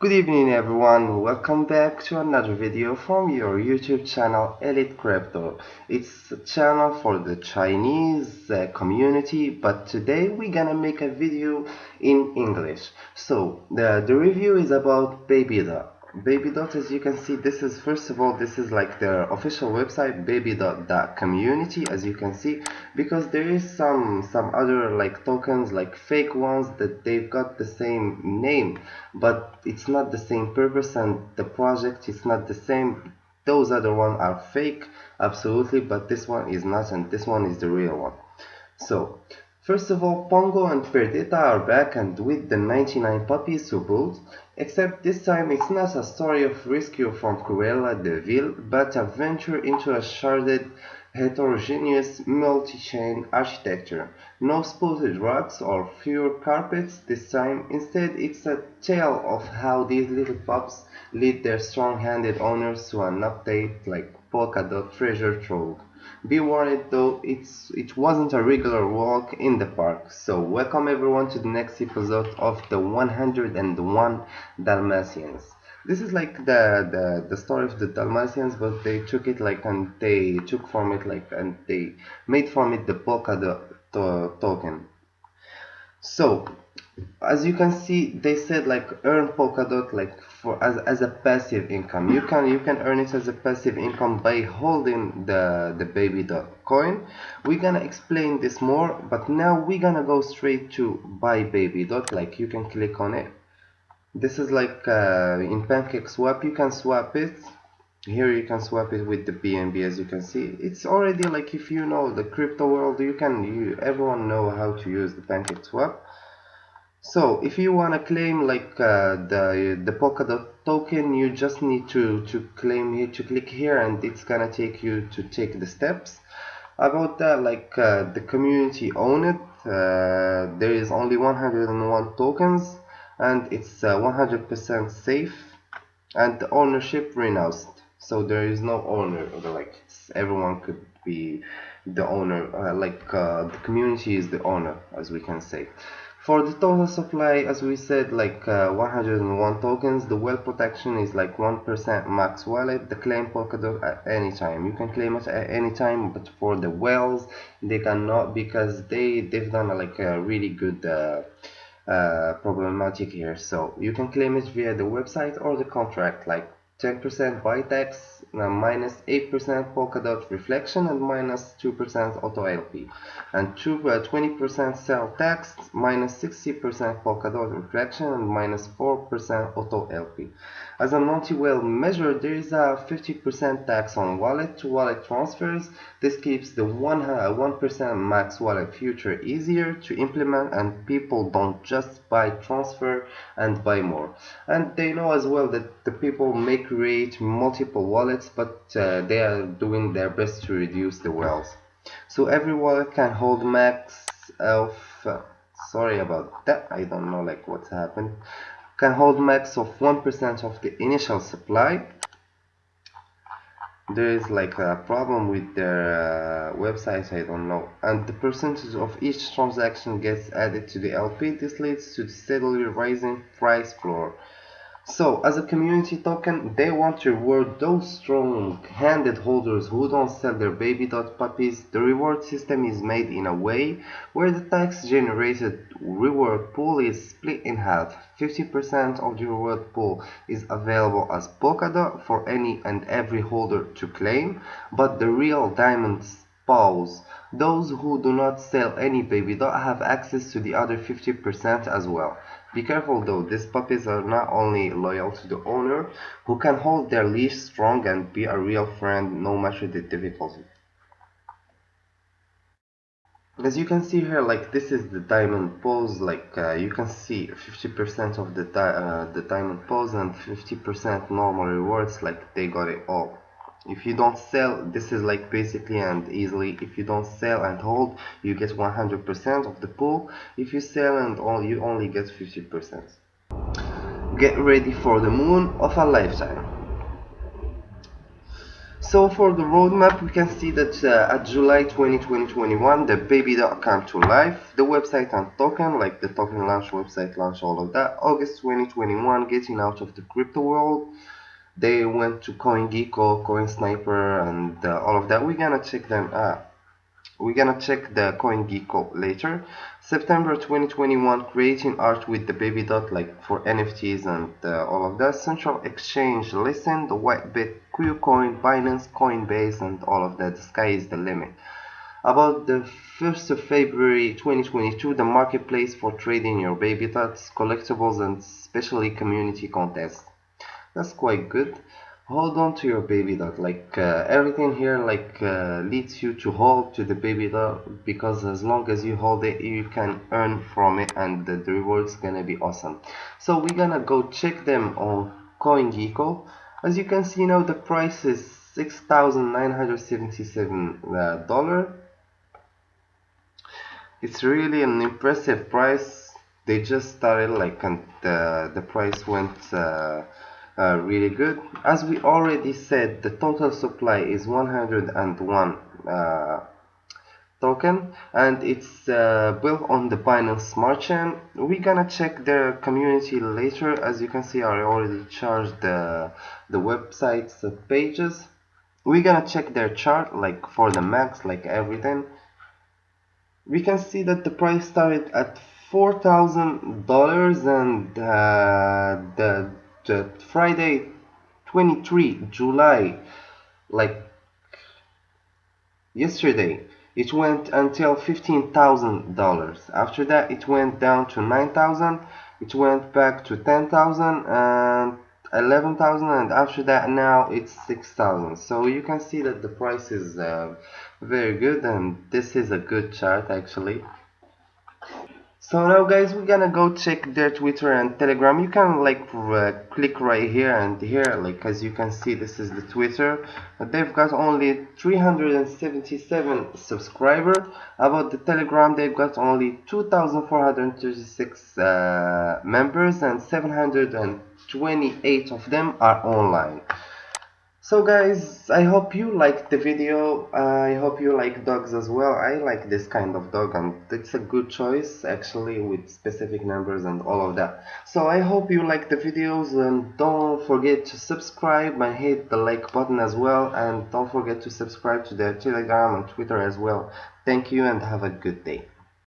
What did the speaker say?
Good evening everyone, welcome back to another video from your YouTube channel Elite Crypto. It's a channel for the Chinese uh, community but today we're gonna make a video in English. So the, the review is about Babydot. Babydot as you can see this is first of all this is like their official website baby dot babydot.community as you can see because there is some some other like tokens like fake ones that they've got the same name but it's not the same purpose and the project is not the same those other ones are fake absolutely but this one is not and this one is the real one so First of all, Pongo and Perdita are back and with the 99 puppies to boot, except this time it's not a story of rescue from Cruella de Vil, but a venture into a sharded, heterogeneous, multi-chain architecture. No spotted rugs or fewer carpets this time, instead it's a tale of how these little pups lead their strong-handed owners to an update like polka dot treasure trove. Be warned though, it's, it wasn't a regular walk in the park. So welcome everyone to the next episode of the 101 Dalmatians. This is like the, the, the story of the Dalmatians, but they took it like and they took from it like and they made from it the polka to, uh, token. So as you can see they said like earn polkadot like for as, as a passive income. You can you can earn it as a passive income by holding the the baby dot coin. We're gonna explain this more but now we're gonna go straight to buy baby dot. Like you can click on it. This is like uh, in PancakeSwap you can swap it. Here you can swap it with the BNB as you can see. It's already like if you know the crypto world you can you everyone know how to use the PancakeSwap so if you want to claim like uh, the the Polkadot token you just need to to claim here to click here and it's gonna take you to take the steps. About that like uh, the community own it uh, there is only 101 tokens and it's 100% uh, safe and the ownership renounced. So there is no owner like everyone could be the owner uh, like uh, the community is the owner as we can say for the total supply, as we said, like uh, 101 tokens, the whale protection is like 1% max wallet, the claim Polkadot at any time. You can claim it at any time, but for the whales, they cannot because they, they've done like a really good uh, uh, problematic here. So you can claim it via the website or the contract, like 10% buy tax, uh, minus 8% Polkadot reflection and minus 2% auto LP and 20% uh, sell tax minus 60% Polkadot reflection and minus 4% auto LP as a multi-whale measure there is a 50% tax on wallet to wallet transfers. This keeps the 1% uh, max wallet feature easier to implement and people don't just buy transfer and buy more. And they know as well that the people make create multiple wallets but uh, they are doing their best to reduce the whales so every wallet can hold max of uh, sorry about that I don't know like what's happened can hold max of 1% of the initial supply. There is like a problem with their uh, website I don't know and the percentage of each transaction gets added to the LP this leads to the steadily rising price floor so, as a community token, they want to reward those strong-handed holders who don't sell their baby dot puppies. The reward system is made in a way where the tax-generated reward pool is split in half. 50% of the reward pool is available as Polkadot for any and every holder to claim, but the real diamonds paws. Those who do not sell any baby dot have access to the other 50% as well. Be careful though, these puppies are not only loyal to the owner, who can hold their leash strong and be a real friend no matter the difficulty. As you can see here, like this is the diamond pose, like uh, you can see 50% of the, di uh, the diamond pose and 50% normal rewards, like they got it all if you don't sell this is like basically and easily if you don't sell and hold you get 100% of the pool. If you sell and all you only get 50% get ready for the moon of a lifetime. So for the roadmap we can see that uh, at July 20, 2021 the baby come to life. The website and token like the token launch website launch all of that. August 2021 getting out of the crypto world they went to CoinGecko, CoinSniper and uh, all of that we're gonna check them out we're gonna check the CoinGecko later. September 2021, creating art with the baby dot like for NFTs and uh, all of that. Central Exchange, Listen, the Whitebit, KuCoin, Binance, Coinbase, and all of that. The sky is the limit. About the 1st of February 2022, the marketplace for trading your baby dots, collectibles, and especially community contests. That's quite good. Hold on to your baby dog like uh, everything here like uh, leads you to hold to the baby dog because as long as you hold it you can earn from it and the, reward's gonna be awesome. So we're gonna go check them on CoinGecko. As you can see now the price is six thousand nine hundred seventy-seven dollar. It's really an impressive price. They just started like and the, the price went uh, really good. As we already said the total supply is 101 uh, token and it's uh, built on the Binance Smart Chain. We're gonna check their community later. As you can see I already charged the, the website's pages. We're gonna check their chart like for the max like everything. We can see that the price started at four thousand dollars and uh, the uh, Friday 23 July like yesterday it went until $15,000 after that it went down to 9,000 it went back to 10,000 and 11,000 and after that now it's 6,000 so you can see that the price is uh, very good and this is a good chart actually so now guys we're gonna go check their twitter and telegram. You can like uh, click right here and here like as you can see this is the twitter. They've got only 377 subscribers. About the telegram they've got only 2436 uh, members and 728 of them are online so guys i hope you liked the video. I hope you like dogs as well. I like this kind of dog and it's a good choice actually with specific numbers and all of that. So i hope you like the videos and don't forget to subscribe and hit the like button as well and don't forget to subscribe to their telegram and twitter as well. Thank you and have a good day